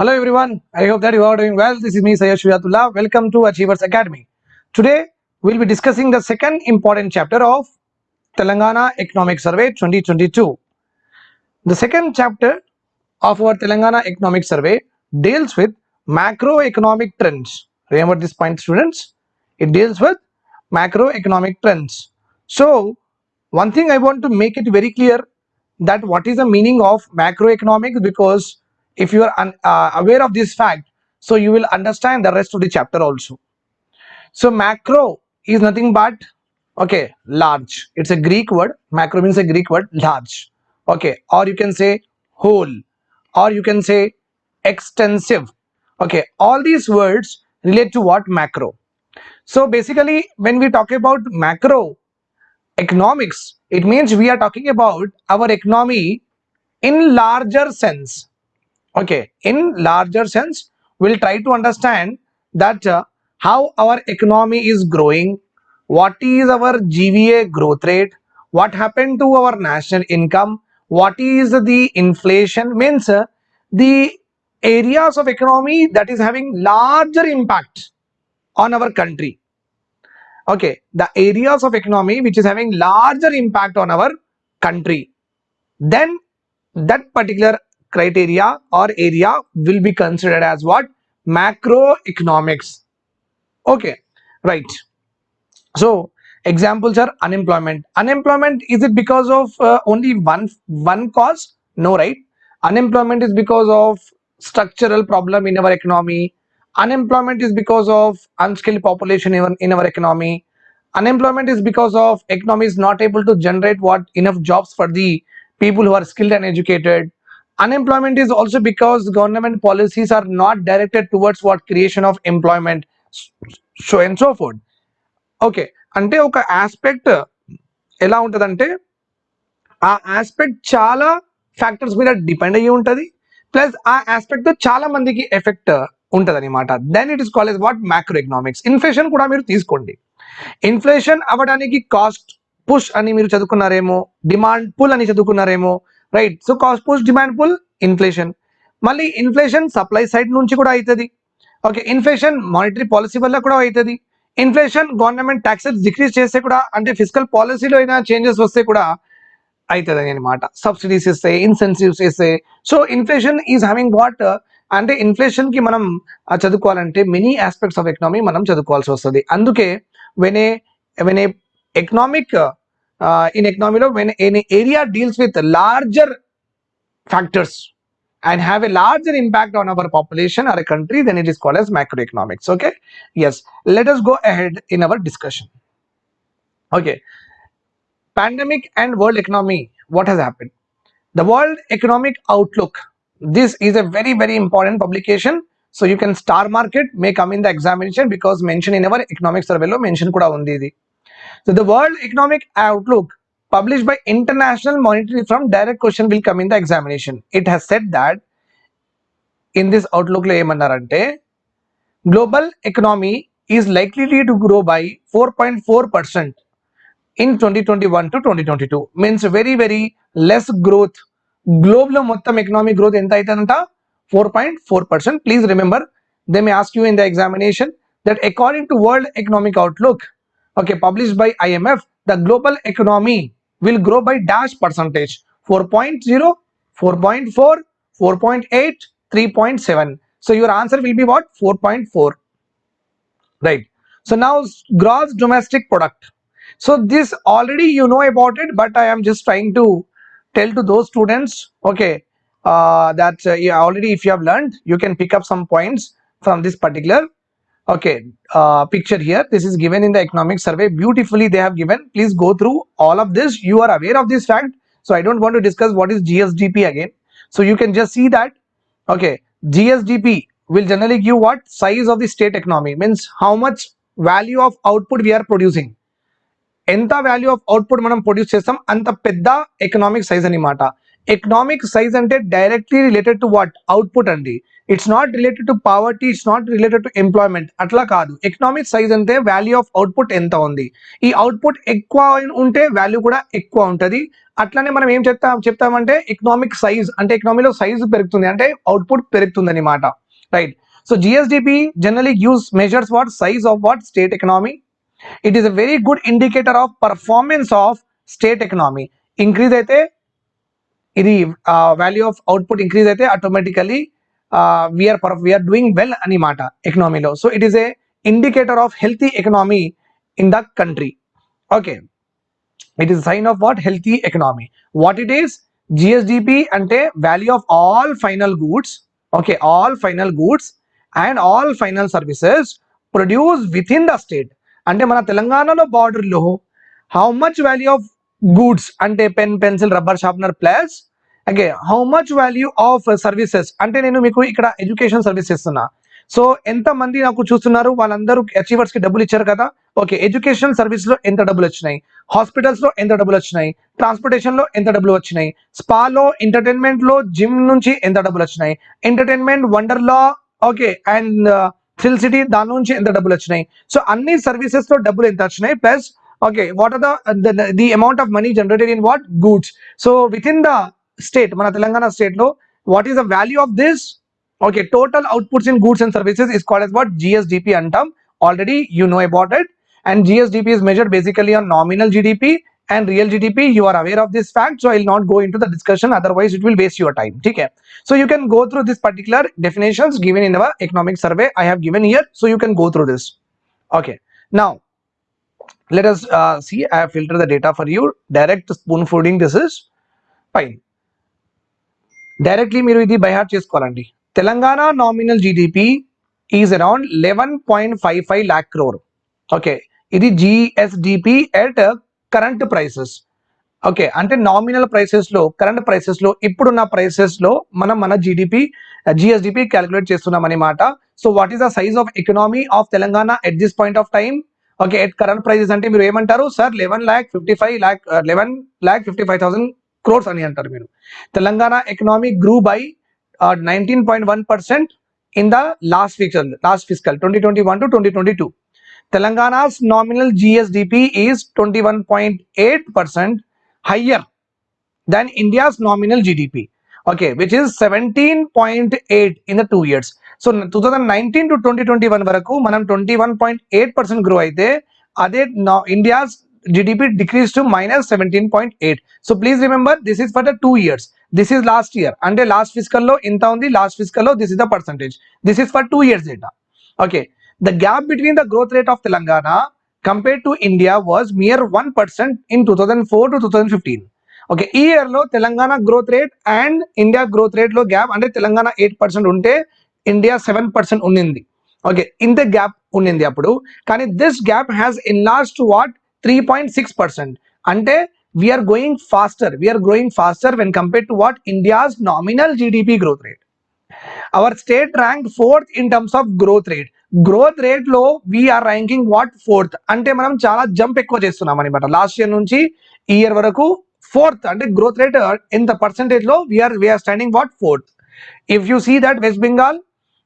Hello everyone, I hope that you are doing well. This is me Sayyid Shuyatullah. Welcome to Achievers Academy. Today we'll be discussing the second important chapter of Telangana Economic Survey 2022. The second chapter of our Telangana Economic Survey deals with macroeconomic trends. Remember this point students? It deals with macroeconomic trends. So one thing I want to make it very clear that what is the meaning of macroeconomics because if you are un- uh, aware of this fact so you will understand the rest of the chapter also. So macro is nothing but okay large. It's a greek word. Macro means a greek word large. Okay or you can say whole. Or you can say extensive. Okay all these words relate to what? Macro. So basically when we talk about macro economics it means we are talking about our economy in larger sense okay in larger sense we'll try to understand that uh, how our economy is growing what is our gva growth rate what happened to our national income what is the inflation means uh, the areas of economy that is having larger impact on our country. Okay the areas of economy which is having larger impact on our country. Then that particular criteria or area will be considered as what? Macroeconomics. Okay right. So examples are unemployment. Unemployment is it because of uh, only one one cause? No right. Unemployment is because of structural problem in our economy. Unemployment is because of unskilled population even in our economy. Unemployment is because of economy is not able to generate what enough jobs for the people who are skilled and educated unemployment is also because government policies are not directed towards what creation of employment so and so forth. Okay అంటే ఒక aspect ఎలా ఉంటుందంటే ఆ aspect చాలా factors మీద depend అయ్యి ఉంటుంది plus ఆ ఆస్పెక్ట్ చాలా మందికి ఎఫెక్ట్ ఉంటుంది అనమాట then it is call what macroeconomics inflation కూడా మీరు తీసుకోండి. ఇన్ఫ్లేషన్ అవ్వడానికి కాస్ట్ పుష్ అని మీరు చదువుకున్నారేమో డిమాండ్ పుల్ అని చదువుకున్నారేమో right so cost push demand pull inflation మళ్ళీ ఇన్ఫ్లేషన్ సప్లై సైడ్ నుంచి కూడా అవుతుంది. ఓకే ఇన్ఫ్లేషన్ మానిటరీ పాలసీ వల్ల కూడా అవుతుంది. ఇన్ఫ్లేషన్ గవర్నమెంట్ ట్యాక్సెస్ డిక్రీజ్ చేస్తే కూడా అంటే ఫిజికల్ పాలసీలో అయినా చేంజెస్ వస్తే కూడా అవుతుంది అనమాట సబ్సిడీస్ ఇస్తే ఇన్సెన్సివ్స్ ఇస్తే. So inflation is having what అంటే ఇన్ఫ్లేషన్కి మనం చదువుకోవాలంటే మెనీ ఆస్పెక్ట్స్ ఆఫ్ ఎకనామీ మనం చదువుకోవాల్సి వస్తుంది. అందుకే when a when uh, in economy law when an area deals with larger factors and have a larger impact on our population or a country then it is called as macroeconomics okay? Yes let us go ahead in our discussion. Okay pandemic and world economy what has happened? The world economic outlook this is a very very important publication. So you can star market may come in the examination because mention in our economics survey lo mention kuda undi so the world economic outlook published by international monetary firm direct question will come in the examination it has said that in this outlook లో ఏమన్నారంటే global economy is likely to grow by 4.4 percent in 2021 to 2022 means very very less growth globe లో మొత్తం economic growth ఎంత అవుతుందంట four point four percent please remember they may ask you in the examination that according to world economic outlook okay published by IMF the global economy will grow by dash percentage. 4.0 4.4 4.8 3.7 so your answer will be what? 4.4 right. So now gross domestic product. So this already you know about it but i am just trying to tell to those students okay uh, that uh, yeah, already if you have learned you can pick up some points from this particular okay uh, picture here this is given in the economic survey beautifully they have given please go through all of this you are aware of this fact so i don't want to discuss what is gsdp again so you can just see that okay gsdp will generally give what size of the state economy means how much value of output we are producing ఎంత value of output మనం produce చేస్తాం అంత పెద్ద economic size అనమాట economic size అంటే directly related to what output అండి. It's not related to poverty it's not related to employment అట్లా కాదు. ఎకనామిక్ సైజ్ అంటే వాల్యూ ఆఫ్ అవుట్పుట్ ఎంత ఉంది? ఈ అవుట్పుట్ ఎక్కువ ఉంటే వాల్యూ కూడా ఎక్కువ ఉంటుంది. అట్లానే మనం ఏం చెప్తాం చెప్తామంటే ఎకనామిక్ సైజ్ అంటే ఎకనామీలో సైజ్ పెరుగుతుంది. అంటే అవుట్పుట్ పెరుగుతుంది అనమాట right so GSDP generally use measures what size of what state economy it is a very good indicator of performance of state economy increase అయితే ఇది వాల్యూ ఆఫ్ అవుట్పుట్ ఇంక్రీజ్ అయితే automatically we're we're doing well అని మాట ఎకనామీలో so it is a indicator of healthy economy in the country okay it is sign of what healthy economy what it is GSDP అంటే value of all final goods okay all final goods and all final services produce within the state అంటే మన తెలంగాణలో బార్డర్లో how much value of goods అంటే pen pencil rubber sharpener plus okay how much value of services అంటే నేను మీకు ఇక్కడ education service ఇస్తున్నా సో ఎంత మంది నాకు చూస్తున్నారు? వాళ్ళందరూ అచీవర్స్కి డబ్బులు ఇచ్చారు కదా? ఓకే ఎడ్యుకేషన్ సర్వీస్లో ఎంత డబ్బులు వచ్చినాయి? హాస్పిటల్స్లో ఎంత డబ్బులు వచ్చినాయి? ట్రాన్స్పోర్టేషన్లో ఎంత డబ్బులు వచ్చినాయి? స్పాలో ఎంటర్టైన్మెంట్లో జిమ్ నుంచి ఎంత డబ్బులు వచ్చినాయి? Entertainment Wonderla okay and Thrill City దాని నుంచి ఎంత డబ్బులు వచ్చినాయి? సో అన్ని సర్వీసెస్లో డబ్బులు ఎంత వచ్చినాయి? Plus okay what are the the amount of money generated in what goods so within the state మన తెలంగాణ స్టేట్ లో what is the value of this okay total outputs in goods and services is called as what GSDP అంటాం already you know about it and GSDP is measured basically on nominal GDP and real GDP. You are aware of this fact, so I will not go into the discussion. Otherwise, it will waste your time. Okay. So you can go through this particular definitions given in our economic survey. I have given here, so you can go through this. Okay. Now, let us uh, see. I have filtered the data for you. Direct spoon feeding. This is fine. Directly మీరు ఇది by heart చేసుకోవాలండి. Telangana nominal GDP is around eleven point five five lakh crore okay ఇది GSDP at current prices okay అంటే nominal ప్రైసెస్లో current ప్రైసెస్లో ఇప్పుడున్న ప్రైసెస్లో మనం మన జీడిపి జిఎస్డిపి క్యాలిక్యులేట్ చేస్తున్నాం అనమాట so what is the size of economy of Telangana at this point of time okay at current prices అంటే మీరు ఏమంటారు? Sir eleven lakh fifty five lakh eleven lakh fifty five thousand crores అని అంటారు మీరు Telangana economy గ్రూ by nineteen point one percent in the last ఫిక్సల్ last physical twenty twenty one to twenty twenty two తెలంగాణ's nominal GSDP is 21.8% higher than India's nominal GDP. Okay, which is 17.8 in the two years. So 2019 to 2021 వరకు మనం 21.8% grow అయితే అదే India's GDP decreased to minus 17.8. So please remember this is for the two years. This is last year. Under last fiscal low, in town the last fiscal low, this is the percentage. This is for two years data. Okay. the gap between the growth rate of Telangana compared to India was mere 1% in 2004 to 2015. Okay ఈ ఇయర్లో Telangana growth rate and India growth రేట్లో gap అంటే Telangana eight percent ఉంటే India seven percent ఉండింది okay ఇంత gap ఉండింది అప్పుడు కానీ this gap has in last to what three point six percent అంటే we're going faster we're growing faster when compare to what India's nominal GDP growth rate our state rank fourth in terms of growth rate growth రేట్లో we're ranking what fourth అంటే మనం చాలా jump ఎక్కువ చేస్తున్నాం అనమాట last year నుంచి ఈ year వరకు ఫోర్త్ అంటే గ్రోత్ రేట్ ఎంత పర్సెంటేజ్లో we're we're standing what fourth if you see that West Bengal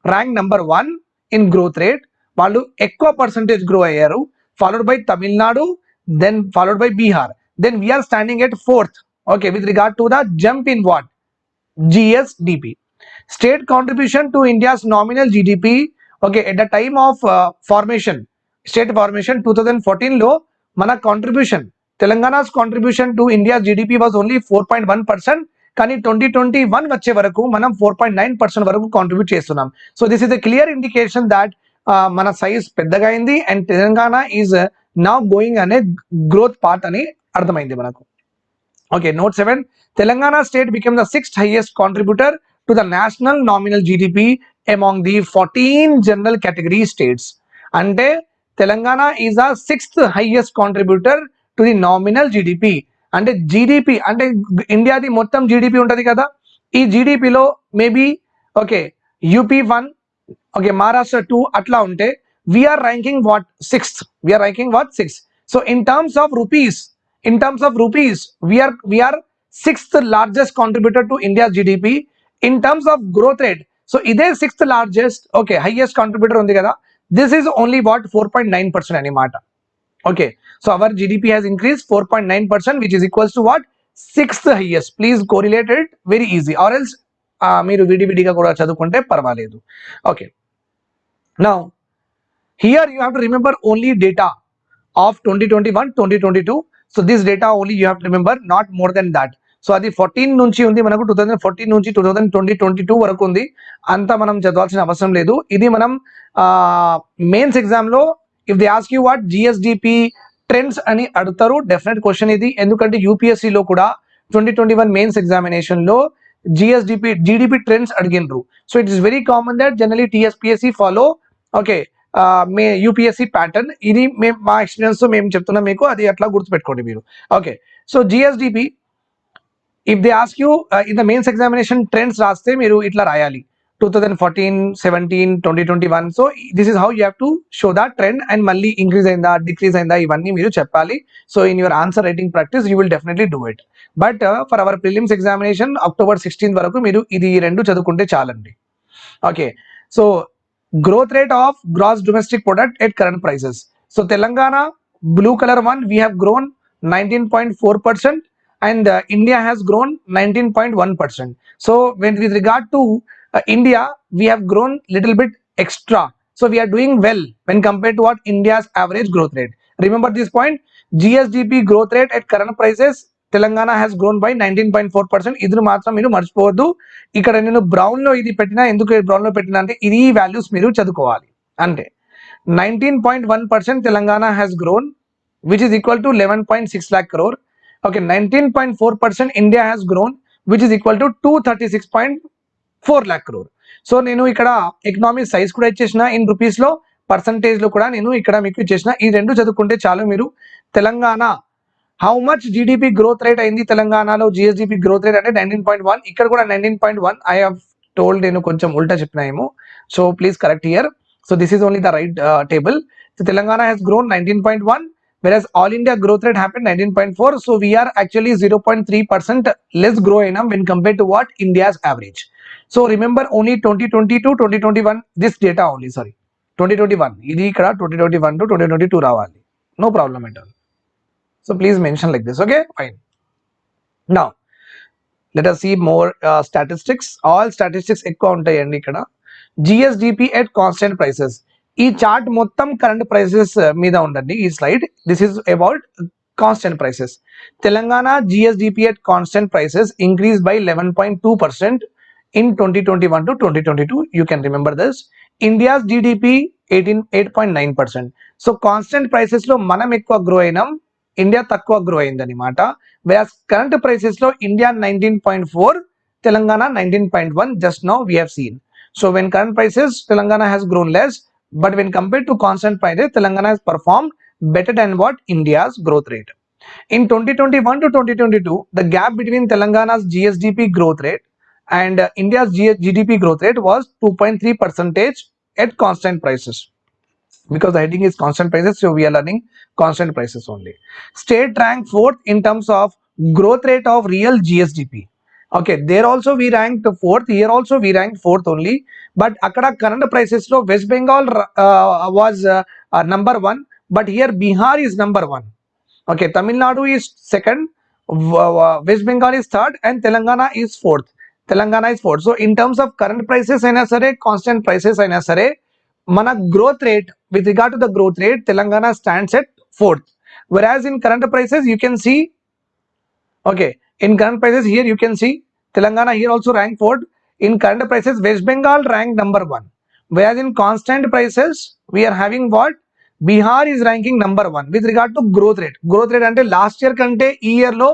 rank number one in growth rate వాళ్ళు ఎక్కువ పర్సంటేజ్ గ్రో అయ్యారు. Followed by Tamil Nadu then followed by Bihar. Then we are standing at fourth, okay, with regard to the jump in what? GSDP. State contribution to India's nominal GDP, okay, at the time of uh, formation, state formation 2014 low, mana contribution, Telangana's contribution to India's GDP was only 4.1 percent. కానీ twenty twenty one వచ్చే వరకు మనం four point nine percent వరకు contribute చేస్తున్నాం so this is a clear indication that మన size పెద్దగా అయింది and Telangana is నా గోయింగ్ అనే గ్రోత్ పార్ట్ అని అర్థమైంది మనకు. Okay note seven. Telangana state became the sixth highest contributor to the national nominal GDP among the fourteen general category states అంటే Telangana is the sixth highest contributor to the nominal GDP అంటే GDP అంటే ఇండియాది మొత్తం GDP ఉంటుంది కదా? ఈ జీడిపిలో maybe okay UP one okay Maharashtra two అట్లా ఉంటే we are ranking what sixth we are ranking what six so in terms of rupees in terms of rupees we are we are sixth largest contributor to India GDP in terms of growth rate so ఇదే sixth largest okay highest contributor ఉంది కదా this is only what four point nine percent అనమాట okay so our GDP has increase four point nine percent which is equals to what sixth highest please correlated very easy or else మీరు విడివిడిగా కూడా చదువుకుంటే పర్వాలేదు okay now here you have to remember only data of twenty twenty one twenty twenty two so this data only you more than remember not more so అది fourteen నుంచి ఉంది మనకు two thousand fourteen నుంచి two thousand twenty twenty two వరకు ఉంది. అంత మనం చదవాల్సిన అవసరం లేదు. ఇది మనం మెయిన్స్ ఎగ్జామ్లో if they ask you what GSDP trends అని అడుగుతారు డెఫినెట్ క్వశ్చన్ ఇది. ఎందుకంటే యూపీఎస్సీలో కూడా ట్వంటీ ట్వంటీ వన్ మెయిన్స్ ఎగ్జామినేషన్లో GSDP GDP trends అడిగినరు so it is very common that generally TSPSC follow okay may UPSC pattern ఇది మేము మా ఎక్స్పీరియన్స్ మేము చెప్తున్నాం మీకు అది అట్లా గుర్తుపెట్టుకోండి మీరు. Okay so GSDP if they ask you in the mains examination trends రాస్తే మీరు ఇట్లా రాయాలి. Two thousand fourteen seventeen twenty twenty one so this is how you have to show the trend and మళ్ళీ ఇంక్రీజ్ అయిందా decrease అయిందా ఇవన్నీ మీరు చెప్పాలి. So in your answer writing practice you will definitely do it but for our prelims examination October sixteenth వరకు మీరు ఇది రెండు చదువుకుంటే చాలండి. Okay so growth rate of gross domestic product at current prices. So Telangana, blue color one, we have grown 19.4% and uh, India has grown 19.1%. So when with regard to uh, India, we have grown little bit extra. So we are doing well when compared to what India's average growth rate. Remember this point, GSDP growth rate at current prices, Telangana has grown by nineteen point four percent ఇది మాత్రం మీరు మర్చిపోవద్దు. ఇక్కడ నేను బ్రౌన్లో ఇది పెట్టినా ఎందుకు బ్రౌన్లో పెట్టినా అంటే ఇది వాల్యూస్ మీరు చదువుకోవాలి. అంటే nineteen point one percent Telangana has grown which is equal to eleven point six lakh crore okay nineteen point four percent India has grown which is equal to two thirty six point four lakh crore so నేను ఇక్కడ economic size కూడా ఇచ్చేసిన in రూపీస్లో పర్సంటేజ్లో కూడా నేను ఇక్కడ మీకు ఇచ్చేసిన. ఈ రెండు చదువుకుంటే చాలు మీరు. Telangana how much GDP growth rate అయింది తెలంగాణలో? జిఎస్డిపి గ్రోత్ రేట్ అంటే నైన్టీన్ పాయింట్ వన్ ఇక్కడ కూడా nineteen point one I have told నేను కొంచెం ఉల్టా చెప్పినా ఏమో. So please correct here so this is only the right table so Telangana has grown nineteen point one versus all India growth rate happen nineteen point four so we are actually zero point three percent less grow అయినా when compare to what India's average so remember only twenty twenty to twenty twenty one this data only sorry twenty twenty one ఇది ఇక్కడ twenty twenty one to twenty twenty two రావాలి no problem ఏంటో so please mention like this okay fine now let us see more uh, statistics all statistics ఎక్కువ ఉంటాయండి ఇక్కడ GSDP at constant prices ఈ chart మొత్తం current prices మీద ఉండండి ఈ slide this is about constant prices Telangana GSDP at constant prices increase by eleven point two percent in twenty twenty one to twenty twenty two you can remember this India's GDP eighteen eight point nine percent so constant prices లో మనం ఎక్కువ grow అయినాం India తక్కువ grow అయింది అనమాట వేస్ current prices లో India nineteen point four Telangana nineteen point one just now we have seen so when current prices Telangana has grown less but when compared to constant prices telangana has performed better than what india's growth rate in 2021 to 2022 the gap between telangana's gsdp growth rate and uh, india's G- gdp growth rate was 2.3 percentage at constant prices because the heading is constant prices so we are learning constant prices only state ranked fourth in terms of growth rate of real gsdp okay there also we ranked fourth here also we ranked fourth only but అక్కడ current prices లో west Bengal was number one but here Bihar is number one okay Tamil Nadu is second west Bengal is third and Telangana is fourth Telangana is fourth so in terms of current prices అయినా సరే constant prices అయినా సరే మన growth rate with regard to the growth rate Telangana stands at fourth whereas in current prices you can see okay in current prices here you can see telangana here also ranked fourth in current prices west bengal ranked number one whereas in constant prices we are having what bihar is ranking number one with regard to growth rate growth rate అంటే last year కంటే ఈ year లో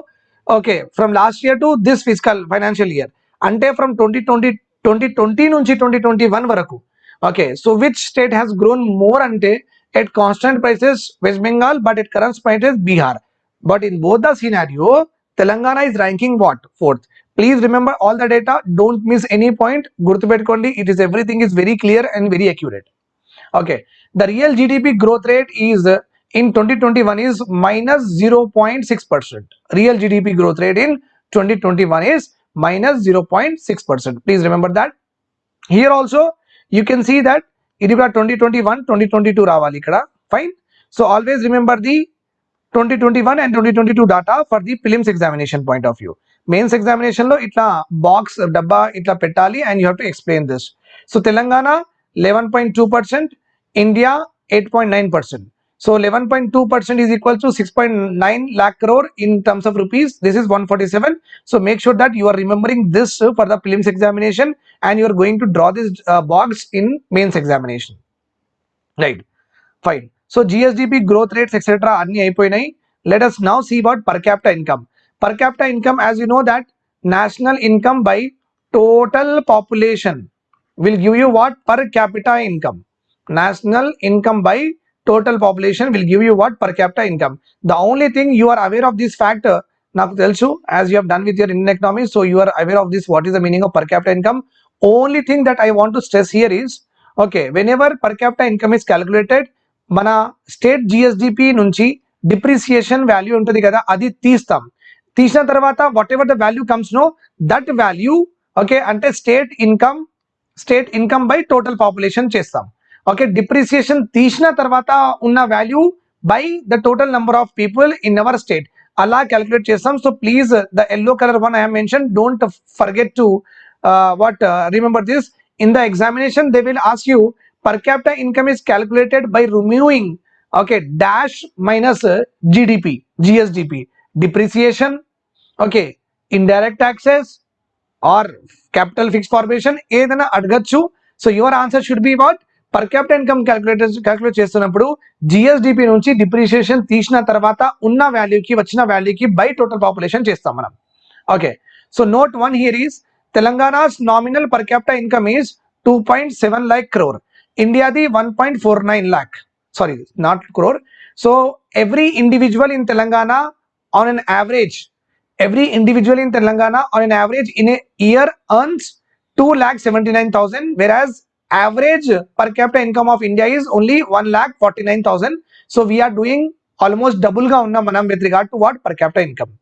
okay from last year to this physical financial year అంటే from twenty twenty twenty twenty నుంచి twenty twenty one వరకు okay so which state has grown more ante at constant prices? West bengal but at current prices bihar. But in both the scenario telangana is ranking what? Fourth. Please remember all the data. Don't miss any point. Gurtu petkondi it is everything is very clear and very accurate. Okay the real gdp growth rate is in 2021 is minus 0.6 percent. Real gdp growth rate in 2021 is minus 0.6 percent. Please remember that. Here also you can see that ఇది కూడా twenty twenty one twenty twenty two రావాలి ఇక్కడ fine so always remember the twenty twenty one and twenty twenty two data for the films examination point of view mains examination లో ఇట్లా box డబ్బా ఇట్లా పెట్టాలి and you have to explain this so Telangana eleven point two percent India eight point nine percent so eleven point two percent is equal to six point nine lakh crore in terms of rupees this is 147 so make sure that you are remembering this uh, for the prelims examination and you are going to draw this uh, box in mains examination right fine so gsdp growth rates etc అన్ని అయిపోయినాయి let us now see about per capita income per capita income as you know that national income by total population will give you what per capita income national income by total population will give you what per capita income. The only thing you are aware of this factor, uh, నాకు తెలుసు as you have done with your Indian economy so you are aware of this what is the meaning of per capital income only thing that I want to stress here is okay whenever per capital income is calculated మన state GSDP నుంచి depreciation value ఉంటుంది కదా అది తీస్తాం. తీసిన తర్వాత whatever the value comes no that value okay అంటే state income state income by total population చేస్తాం. ఓకే డిప్రిసియేషన్ తీసిన తర్వాత ఉన్న value by the total number of people in our state అలా క్యాలిక్యులేట్ చేస్తాం so please the yellow colour one I mention don't forget to what remember this in the examination they will as you per capita income is calculated by removing okay dash minus uh, gdp gsdp depreciation okay indirect taxes or capital fixed formation ఏదైనా అడగచ్చు so your answer should be what Per capital income calculator calculate చేస్తున్నప్పుడు GSDP నుంచి depreciation తీసిన తర్వాత ఉన్న వాల్యూకి వచ్చిన వాల్యూకి by total population చేస్తాం మనం. Okay so note one here is Telangana's nominal per capital income is two point seven lakh crore ఇండియాది one point four nine lakh sorry not crore so every individual in Telangana on an average in Telangana on an average in average in a year earns 2 lakh 79,000 whereas average per capita income of India is only 1,49,000. so we are doing almost double ga unna manam with regard to what per capita income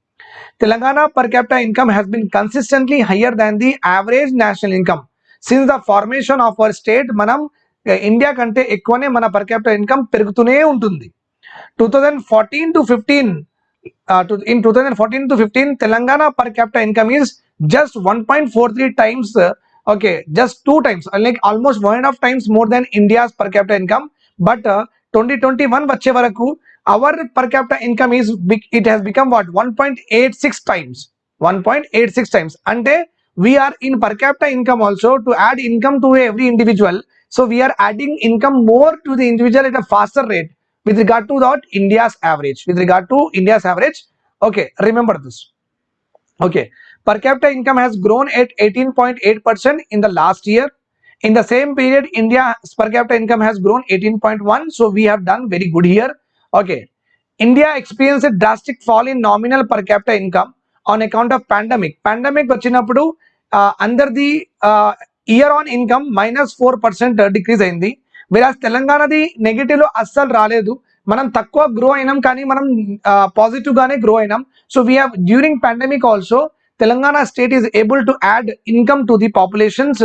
Telangana per capita income has been consistently higher than the average national income since the formation of our state manam India kante ekwane mana per capita income pergutune untundi. 2014 to 15, uh, to, in 2014 to 15 telangana per capita income is just 1.43 times uh, okay just two times uh, like almost one and a half times more than india's per capita income but uh, 2021 వచ్చే వరకు our per capita income is big- it has become what 1.86 times 1.86 times అంటే we are in per capita income also to add income to every individual so we are adding income more to the individual at a faster rate with regard to that india's average with regard to india's average okay remember this okay per capita income has grown at 18.8 percent in the last year in the same period india's per capita income has grown 18.1 so we have done very good here okay india experienced a drastic fall in nominal per capita income on account of pandemic pandemic vachinappudu uh, వచ్చినప్పుడు under the year on income minus four percent decrease అయింది విరాజ్ తెలంగాణది నెగిటివ్లో అస్సలు రాలేదు మనం తక్కువ grow అయినాం కానీ మనం పాజిటివ్గానే గ్రో అయినాం so we have during pandemic also Telangana state is able to add income to the populations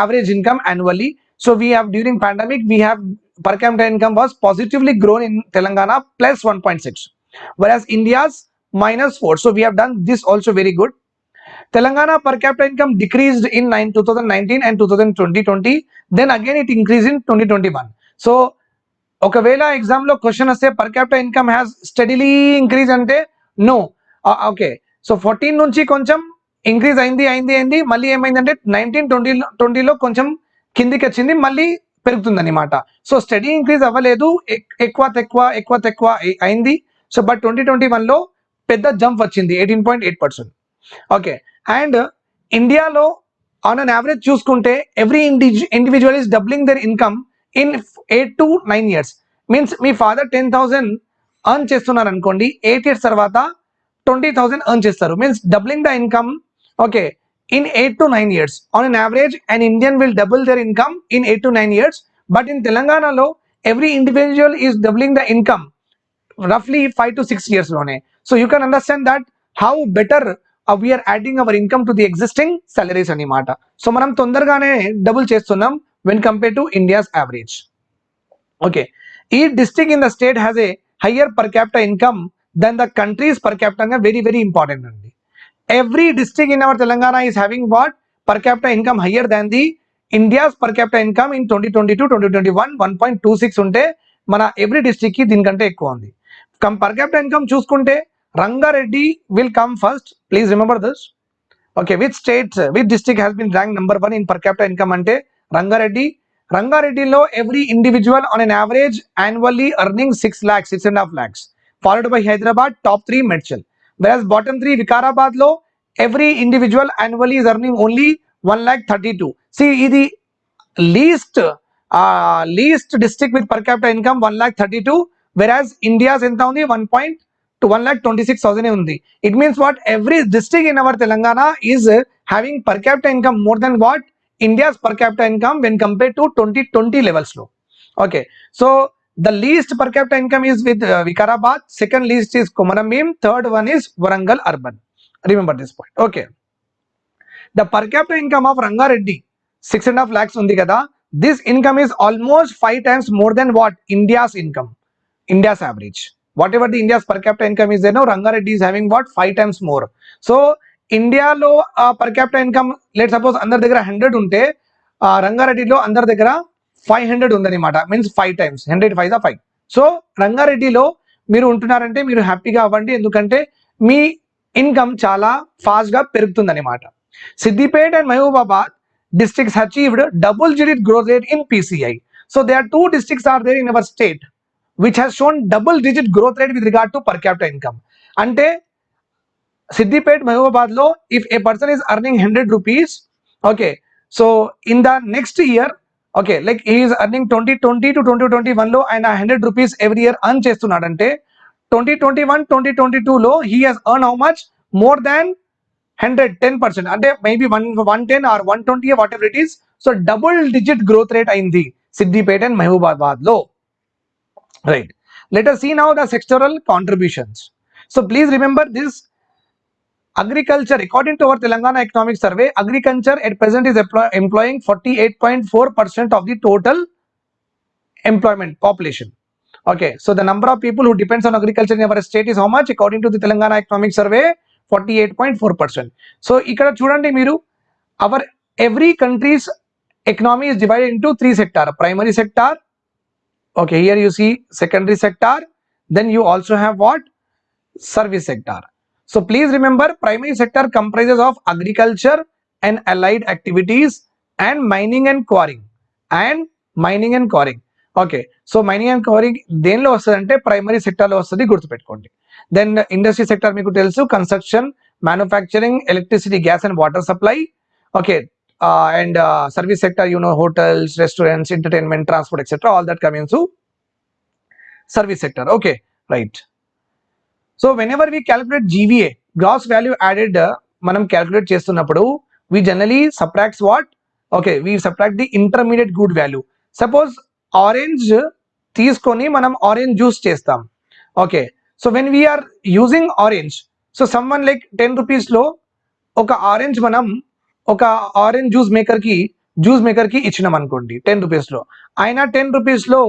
average income annually so we have during pandemic we have per capita income was positively grown in Telangana plus 1.6 whereas India's minus 4 so we have done this also very good Telangana per capita income decreased in nine- 2019 and 2020 then again it increased in 2021 so ఒకవేళ exam లో question వస్తే per capital income has steadily increase అంటే no okay so fourteen నుంచి కొంచెం increase అయింది అయింది అయింది. మళ్ళీ ఏమైందంటే నైన్టీన్ ట్వంటీ ట్వంటీలో కొంచెం కిందికి వచ్చింది మళ్ళీ పెరుగుతుందన్నమాట. సో స్టడీ ఇంక్రీజ్ అవ్వలేదు. ఎక్కువ తక్కువ ఎక్కువ తక్కువ అయింది. సో బట్ ట్వంటీ ట్వంటీ వన్లో పెద్ద జంప్ వచ్చింది eighteen point eight percent okay and ఇండియాలో ఆన్ అన్ యావరేజ్ చూసుకుంటే every individual is doubling their income in eight to nine years means me father ten thousand earn చేస్తున్నారు అనుకోండి eight years తర్వాత 20,000 earn chestaru means doubling the income okay in 8 to 9 years. On an average an indian will double their income in 8 to 9 years. But in telangana law every individual is doubling the income roughly 5 to 6 years lone so you can understand that how better uh, we are adding our income to the existing salaries anamata so manam tondargane double chestunnam when compared to india's average. Okay. each district in the state has a higher per capita income then the countries పర్కాప్తన్గా very important capita in our Telangana is having what per capital income higher than the what? Per capital income in twenty twenty two twenty twenty one one point two six ఉంటే మన every డిస్టిక్కి దీనికంటే ఎక్కువ ఉంది. Come per capital income చూసుకుంటే Rangareddy will come first please remember this okay with states with district has been rank number one in per capital income అంటే Rangareddy. రంగారెడ్డిలో every individual on an average annually earning six lakhs six and half lakhs followed by Hyderabad, top three Medchal. Whereas bottom three Vikarabad low, every individual annually is earning only 1 lakh 32. See, the least uh, least district with per capita income 1 lakh 32, whereas India's ఎంత ఉంది 1 point to 1 lakh 26,000 ఉంది. It means what every district in our Telangana is having per capita income more than what India's per capita income when compared to 2020 levels low. Okay, so the least per capita income is with uh, Vikarabad, second least is Komaram Bhim, third one is Warangal Urban. Remember this point. Okay. The per capita income of Rangareddy, six and a half lakhs undi kada. This income is almost five times more than what India's income, India's average. Whatever the India's per capita income is there, no, Rangareddy is having what five times more. So ఇండియాలో per capital income let suppose అందరి దగ్గర hundred ఉంటే రంగారెడ్డిలో అందరి దగ్గర five hundred ఉందనమాట means five times hundred five the five so రంగారెడ్డిలో మీరు ఉంటున్నారంటే మీరు హ్యాపీగా అవ్వండి. ఎందుకంటే మీ ఇన్కమ్ చాలా ఫాస్ట్గా పెరుగుతుంది అనమాట Siddipet and Mahabubabad districts achieved double digit growth rate in PCI so they are two districts are there in our state which has shown double digit growth rate with regard to per capital income అంటే Siddipet మహబూబాబాద్లో if a person is earning hundred rupees okay so in the next year okay like is earning twenty twenty to twenty twenty వన్లో ఆయన hundred rupees every year earn చేస్తున్నాడంటే twenty twenty one twenty twenty టూలో he has earn how much more than hundred ten percent అంటే maybe one one ten or one twenty whatever it is so double digit growth rate అయింది Siddipet and మహబూబాబాద్లో. Right letter seen now the sectoral contributions so please remember this Agriculture, according to our Telangana Economic Survey, agriculture at present is employing 48.4% of the total employment population. Okay, so the number of people who depends on agriculture in our state is how much? According to the Telangana Economic Survey, 48.4%. So, ikkada chudandi miru, our every country's economy is divided into three sector, primary sector, okay, here you see secondary sector, then you also have what? Service sector. so please remember primary sector comprises of agriculture and allied activities and mining and quarrying and mining and quarrying okay so mining and covering దేనిలో వస్తుంది అంటే primary సెక్టార్లో వస్తుంది గుర్తుపెట్టుకోండి then industry sector మీకు తెలుసు construction manufacturing electricity gas and water supply okay and service sector you know hotels restaurants entertainment transport etcetera all that coming to service sector okay right So whenever we calculate GVA gross value added మనం calculate చేస్తున్నప్పుడు we generally subtracts what okay we subtract the intermediate good value suppose orange తీసుకొని మనం orange juice చేస్తాం. Okay so when we are using orange so someone like ten రూపీస్లో ఒక orange మనం ఒక orange juice మేకర్కి జ్యూస్ మేకర్కి ఇచ్చినాం అనుకోండి టెన్ రూపీస్లో ఆయన టెన్ రూపీస్లో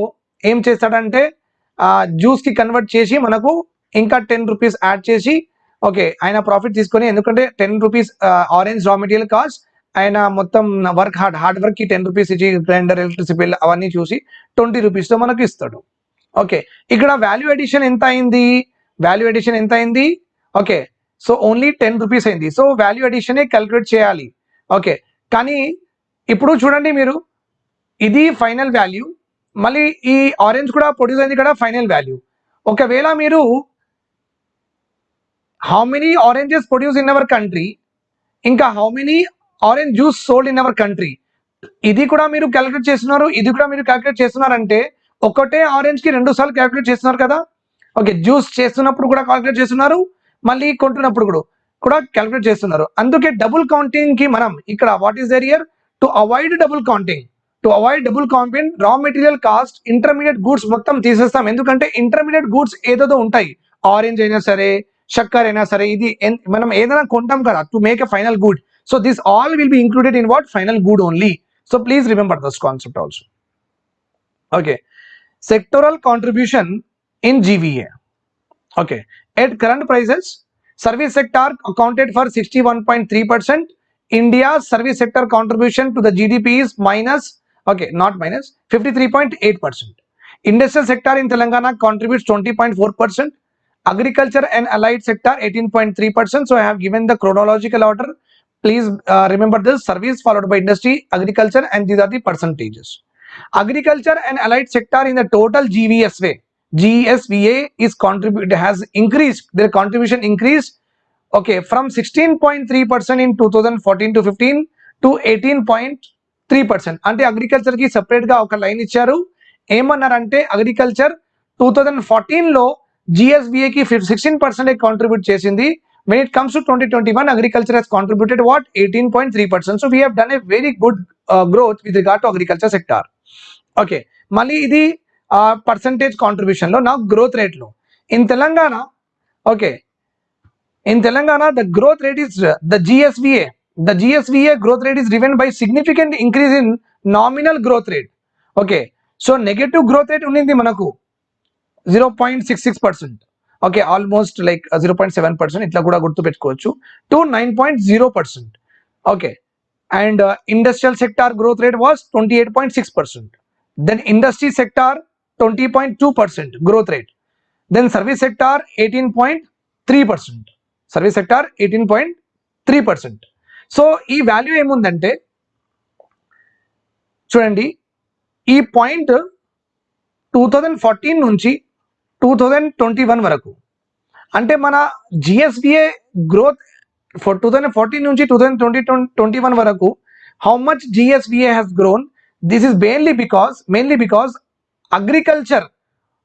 ఏం చేస్తాడంటే జ్యూస్కి కన్వర్ట్ చేసి మనకు ఇంకా టెన్ రూపీస్ యాడ్ చేసి ఓకే ఆయన ప్రాఫిట్ తీసుకొని ఎందుకంటే ten rupees orange raw material cost ఆయన మొత్తం వర్క్ హార్డ్ హార్డ్ వర్క్కి టెన్ రూపీస్ ఇచ్చి గ్రైండర్ ఎలక్ట్రిసిటీ బిల్ అవన్నీ చూసి ట్వంటీ రూపీస్తో మనకు ఇస్తాడు. ఓకే ఇక్కడ వాల్యూ ఎడిషన్ ఎంత అయింది? వాల్యూ ఎడిషన్ ఎంత అయింది? Okay so only ten rupees అయింది. సో వాల్యూ ఎడిషనే క్యాలిక్యులేట్ చేయాలి. ఓకే కానీ ఇప్పుడు చూడండి మీరు ఇది ఫైనల్ వాల్యూ మళ్ళీ ఈ ఆరెంజ్ కూడా ప్రొడ్యూస్ అయింది కూడా ఫైనల్ వాల్యూ ఒకవేళ మీరు how many oranges produce in our country ఇంకా how many orange juice sold in our country ఇది కూడా మీరు క్యాలిక్యులేట్ చేస్తున్నారు ఇది కూడా మీరు క్యాలిక్యులేట్ చేస్తున్నారంటే ఒకటే ఆరెంజ్కి రెండు సార్లు క్యాలిక్యులేట్ చేస్తున్నారు కదా? ఓకే జ్యూస్ చేస్తున్నప్పుడు కూడా క్యాలిక్యులేట్ చేస్తున్నారు మళ్ళీ కొంటున్నప్పుడు కూడా కూడా క్యాలిక్యులేట్ చేస్తున్నారు. అందుకే డబుల్ కౌంటింగ్కి మనం ఇక్కడ what is there here to avoid double counting to avoid double counting raw material cost intermediate goods మొత్తం తీసేస్తాం. ఎందుకంటే ఇంటర్మీడియట్ గూడ్స్ ఏదేదో ఉంటాయి. ఆరెంజ్ అయినా సరే చక్కెర అయినా సరే ఇది ఎన్- మనం ఏదైనా కొంటాం కదా to make a final good so this all will be included in what final good only so please remember thus concept also okay sectoral contribution in GVA. Okay, at current prices, service sector accounted for 61.3%. India's service sector contribution to the GDP is minus, okay, not minus, 53.8%. Industrial sector in Telangana contributes 20.4%. Agriculture and allied sector 18.3%. So I have given the chronological order. Please uh, remember this service followed by industry, agriculture, and these are the percentages agriculture and allied sector in the total GVSA GSVA is contribute has increased their contribution increased okay from 16.3% in 2014 to 15 to 18.3% అంటే అగ్రికల్చర్కి సెపరేట్గా ఒక line ఇచ్చారు ఏమన్నారంటే agriculture two thousand ఫోర్టీన్లో GSVA కి sixteen percent contribute చేసింది. When it comes to twenty twenty one agriculture has contributed what eighteen point three percent so we had a very good growth with regard to agriculture sector okay మళ్ళీ ఇది percentage కాంట్రిబ్యూషన్లో నా growth రేట్లో. In Telangana okay in Telangana the growth rate is the GSVA the GSVA growth rate is driven by significant increase in nominal growth rate okay so negative growth rate ఉండింది మనకు. Zero point six six percent okay almost like zero point seven percent ఇట్లా కూడా గుర్తుపెట్టుకోవచ్చు. To nine point zero percent okay and industrial sector growth rate was twenty eight point six percent then industry sector twenty point two percent growth rate then service sector eighteen point three percent service sector eighteen point three percent so ఈ value ఏముందంటే చూడండి ఈ point two thousand fourteen నుంచి two thousand twenty one వరకు అంటే మన GSBA growth for two thousand fourteen నుంచి two thousand twenty twenty one వరకు how much GSBA has grown this is mainly because mainly because agriculture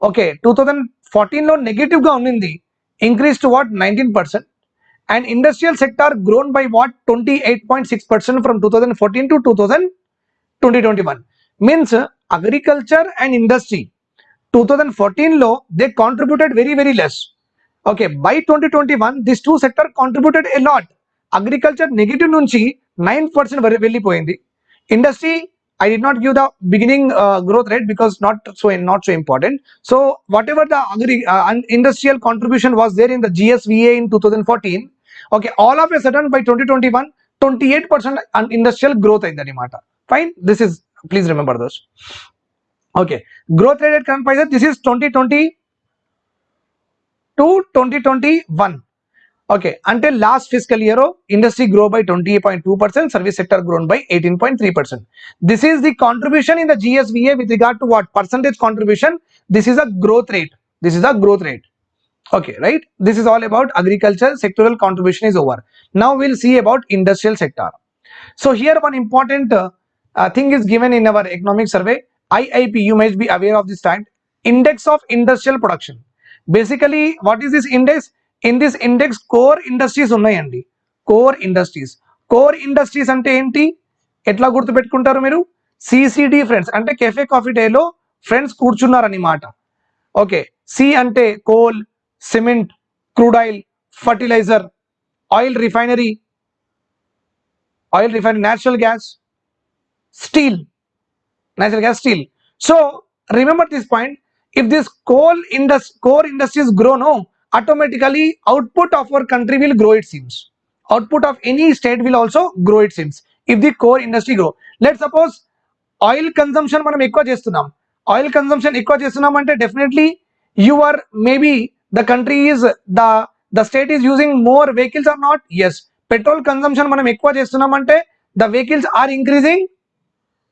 okay 2014 లో negative గా ఉన్నింది increase to what nineteen percent and industrial sector grown by what twenty eight point six percent from two thousand fourteen to two thousand twenty twenty one means agriculture and industry two thousand fourteen లో they contributed very very less okay by twenty twenty one this two sector contributed a lot agriculture negative నుంచి nine percent వెళ్ళిపోయింది industry I did not give the beginning uh, growth rate because not so not so important. So whatever the agri uh, un- industrial contribution was there in the GSVA in 2014, okay, all of a sudden by 2021, 28% un- industrial growth in the Nimata. Fine, this is please remember this. Okay, growth rate at current prices. This is 2020 to 2021. Okay, until last fiscal year, oh, industry grow by 28.2%, service sector grown by 18.3%. This is the contribution in the GSVA with regard to what percentage contribution. This is a growth rate. This is a growth rate. Okay, right? This is all about agriculture. Sectoral contribution is over. Now we'll see about industrial sector. So here one important uh, uh, thing is given in our economic survey. IIP, you must be aware of this fact. Index of industrial production. Basically, what is this index? In this index core industries ఉన్నాయండి. Core industries core industries అంటే ఏంటి? ఎట్లా గుర్తుపెట్టుకుంటారు మీరు? CCD friends అంటే cafe coffee డేలో friends కూర్చున్నారన్నమాట okay C అంటే coal cement crude oil fertiliser oil refinery oil refinery natural gas steel natural gas steel so remember this point if this coal industry core industries grow no automatically output of our country will grow it seems output of any state will also grow it seems if the core industry grow let's suppose oil consumption మనం ఎక్కువ చేస్తున్నాం oil consumption ఎక్కువ చేస్తున్నాం అంటే definitely you are maybe the country is the the state is using more vehicles or not as petrol consumption మనం ఎక్కువ చేస్తున్నాం అంటే the vehicles are increasing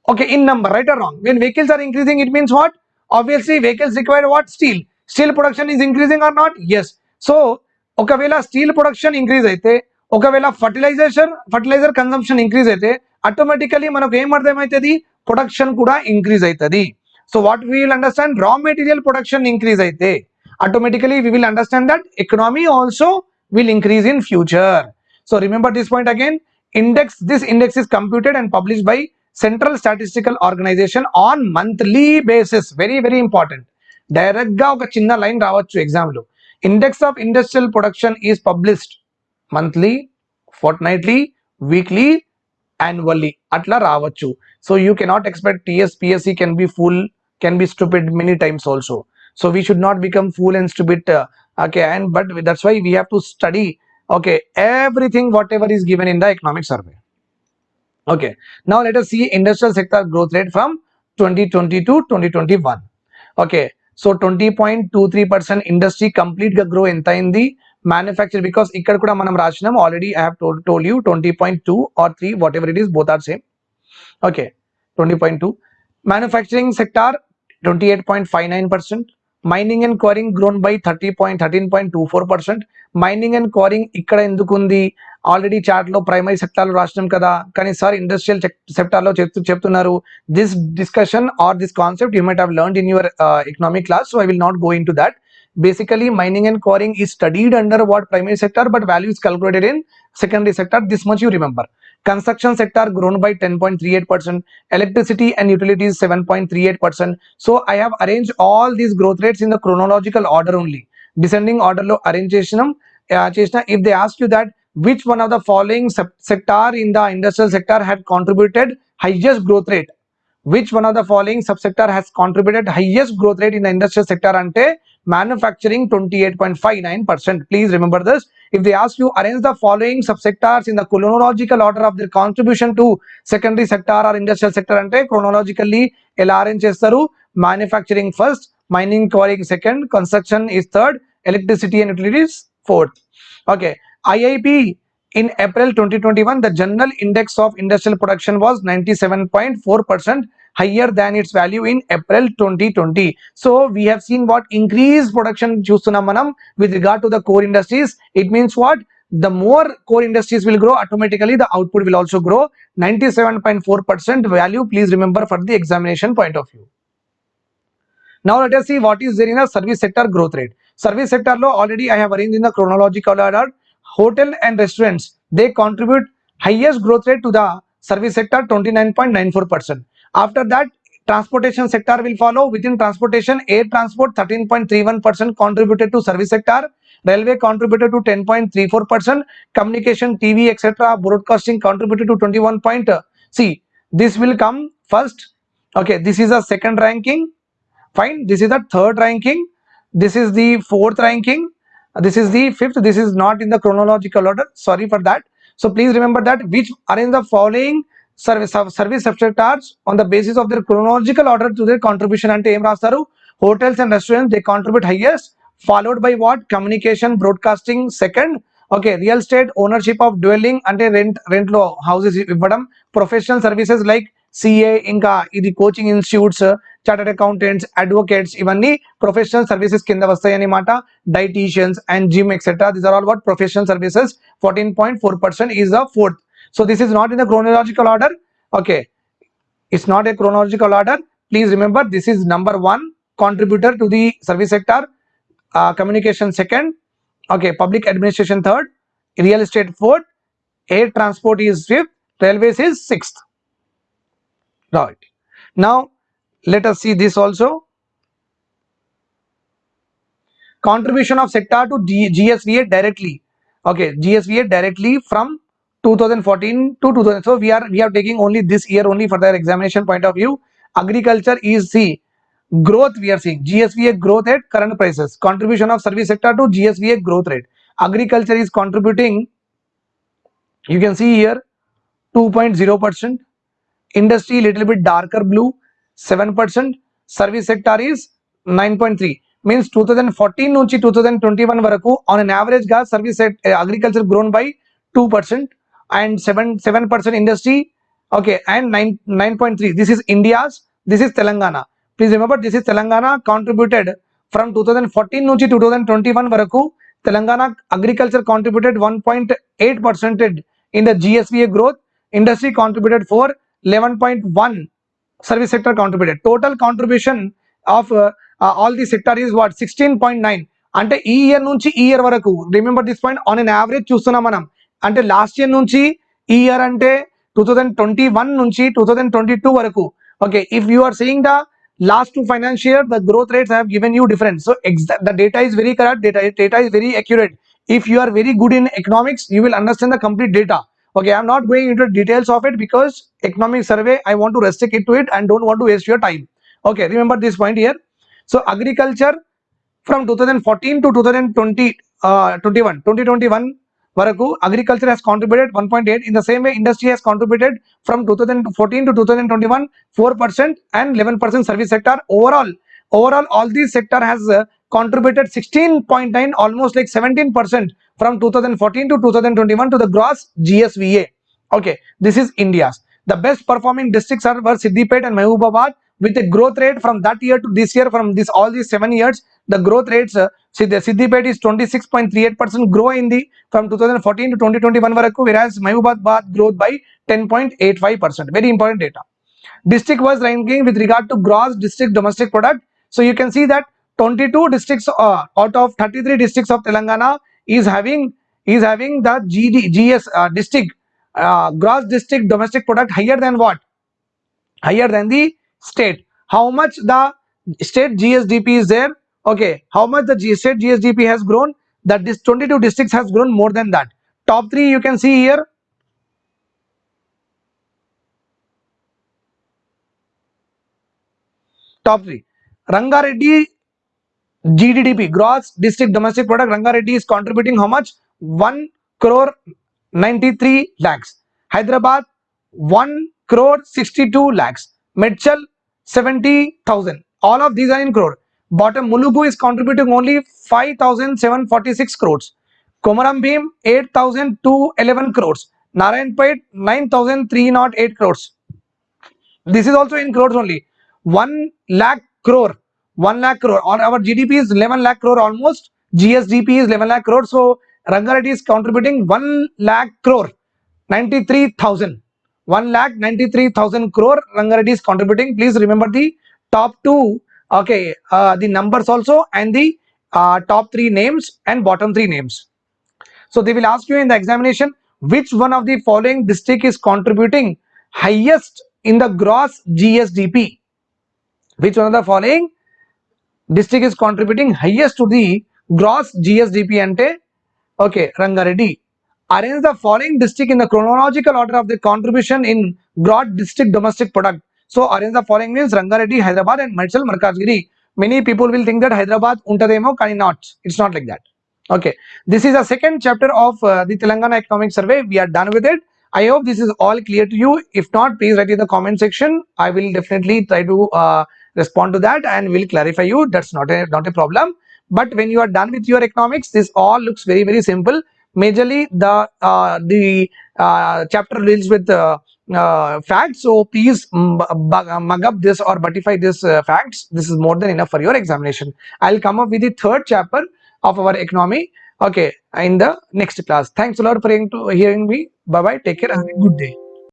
okay in number right or wrong when vehicles are increasing it means what obviously vehicles require what steel steel production is increasing or not yes so ఒకవేళ steel production increase అయితే ఒకవేళ fertilisation fertiliser consumption increase అయితే automatically మనకు ఏం అర్థమవుతుంది production కూడా increase అవుతుంది so what we will understand raw material production increase అయితే automatically we will understand that economy also will increase in future so remember this point again index this index is computed and publish by central statistical organisation on monthly basis very very important direct గా ఒక చిన్న line రావచ్చు exam లో index of industrial production is published monthly ఫోర్ట్నైట్లీ weekly annually అట్లా రావచ్చు so you cannot expect TS PSC can be full can be stupid many times also so we should not become full and stupid okay and but that's why we have to study okay everything whatever is given in the economic survey Okay, now let us see industrial sector growth rate from 2020 to 2021. Okay, so 20.23% industry complete grow enta in the manufacture because ikkada kuda manam rasinam already I have told, told you 20.2 or 3 whatever it is both are same. Okay, 20.2 manufacturing sector 28.59% mining and quarrying grown by thirty point thirteen point two four percent mining and quarrying ఇక్కడ ఎందుకు ఉంది? Already చాట్లో primary సెక్టార్లో రాసినాం కదా. కానీ sir industrial సెక్టార్లో చెప్తూ చెప్తున్నారు. This discussion or this concept you might have learn in your economic class so I will not go into that basically mining and quarrying is studied under what primary sector but value is calculated in secondary sector. This much you remember. Construction sector grown by 10.38%, electricity and utilities 7.38%. So I have arranged all these growth rates in the chronological order only. Descending order lo arrangation. Uh, if they ask you that which one of the following sector in the industrial sector had contributed highest growth rate, which one of the following subsector has contributed highest growth rate in the industrial sector ante manufacturing 28.59%. Please remember this. If they ask you arrange the following subsectors in the chronological order of their contribution to secondary sector or industrial sector ante chronologically ఎలా arrange చేస్తారు manufacturing first, mining quarrying second, construction is third, electricity and utilities fourth. Okay, IIP in April 2021 the general index of industrial production was 97.4% higher than its value in April 2020. So we have seen what increased production manam with regard to the core industries. It means what? The more core industries will grow automatically the output will also grow 97.4% value please remember for the examination point of view. Now let us see what is there in the service sector growth rate. Service sector law already I have arranged in the chronological order. Hotel and restaurants they contribute highest growth rate to the service sector 29.94%. After that, transportation sector will follow. Within transportation, air transport 13.31% contributed to service sector. Railway contributed to 10.34%. Communication, TV, etc. Broadcasting contributed to 21. Point. Uh, see, this will come first. Okay, this is a second ranking. Fine. This is the third ranking. This is the fourth ranking. This is the fifth. This is not in the chronological order. Sorry for that. So please remember that which are in the following service service subject on the basis of their chronological order to their contribution అంటే ఏం రాస్తారు? Hotels and restaurants they contribute highest followed by what communication broadcasting second okay real estate ownership of dwelling అంటే rent రెంట్లో houses ఇవ్వడం. Professional services like CA ఇంకా ఇది coaching institutes chartered accountants advocates ఇవన్నీ professional services కింద వస్తాయి అనమాట dieticians and gym etcetera these are all what professional services fourteen point four percent is the fourth So this is not in the chronological order. Okay, it's not a chronological order. Please remember this is number one contributor to the service sector, uh, communication second, okay, public administration third, real estate fourth, air transport is fifth, railways is sixth. Right. Now let us see this also. Contribution of sector to GSVA directly. Okay, GSVA directly from 2014 to 2000 so we are we are taking only this year only for their examination point of view agriculture is see growth we are seeing gsva growth at current prices contribution of service sector to gsva growth rate agriculture is contributing you can see here 2.0 percent industry little bit darker blue 7 percent service sector is 9.3 means 2014 నుంచి 2021 వరకు on an average గా service agriculture grown by 2 percent And 7 7 percent industry. Okay and 9 9.3 this is india's this is telangana. This is Telangana contributed from two from 2014 నుంచి 2021 వరకు Telangana agriculture contributed one point eight percentage in the GSVA growth industry contributed four eleven point one service sector contributed total contribution of all the sector is what sixteen point nine అంటే ఈ year నుంచి ఈ year వరకు remember this point on an average చూస్తున్నాం మనం. అంటే last year నుంచి ఈ ఇయర్ అంటే టూ థౌజండ్ ట్వంటీ వన్ నుంచి టూ థౌజండ్ ట్వంటీ టూ వరకు okay if you are seeing the last two financial year the growth rates i have given you different so exa- the data is very correct data data is very accurate if you are very good in economics you will understand the complete data okay i'm not going into details of it because economic survey i want to restrict it to it and don't want to waste your time okay remember this point here so agriculture from 2014 to 2020 uh, 21 2021 వరకు agriculture has contributed 1.8 in the same way industry has contributed from 2014 to 2021 4% and 11% service sector overall overall all these sector has uh, contributed 16.9 almost like 17% from 2014 to 2021 to the gross gsva okay this is india's the best performing districts are were siddipet and mahbubabad with a growth rate from that year to this year from this all these seven years the growth rates uh, Siddh- Siddipet is 26.38% grow in the from 2014 to 2021 varaku whereas Mahbubabad growth by 10.85% very important data. District was ranking with regard to gross district domestic product. So you can see that 22 districts uh, out of 33 districts of Telangana is having is having the GD, GS uh, district uh, gross district domestic product higher than what? Higher than the state. How much the state gsdp is there okay how much the G- state gsdp has grown? That this 22 districts has grown more than that. Top three you can see here. Top three. Rangareddy gddp gross district domestic product rangareddy is contributing how much? 1 crore 93 lakhs. Hyderabad 1 crore 62 lakhs. Medchal 70000 all of these are in crore bottom mulugu is contributing only 5746 crores. Komaram bhim 8211 crores. Narayanpet 9308 crores. This is also in crores only. 1 lakh crore 1 lakh crore. Or our gdp is 11 lakh crore almost. Gsdp is 11 lakh crore. So rangareddy is contributing 1 lakh crore 93000 1 lakh 93000 crore rangareddy is contributing. Please remember the top two okay uh, the numbers also and the uh, top three names and bottom three names so they will ask you in the examination which one of the following district is contributing highest in the gross GSDP. Which one of the following district is contributing highest to the gross GSDP ante okay Rangareddy. Arrange the following district in the chronological order of the contribution in gross district domestic product. So arrange the following means Rangareddy, Hyderabad and Medchal, Malkajgiri. Many people will think that Hyderabad untademo kani not. It's not like that. Okay. This is a second chapter of uh, the Telangana Economic Survey. We are done with it. I hope this is all clear to you. If not, please write in the comment section. I will definitely try to uh, respond to that and will clarify you. That's not a not a problem. But when you are done with your economics, this all looks very very simple. Majorly, the uh, the uh, chapter deals with uh, facts. So please mug up this or butify this uh, facts. This is more than enough for your examination. I'll come up with the third chapter of our economy okay in the next class thanks a lot for hearing me bye bye take care and have a good day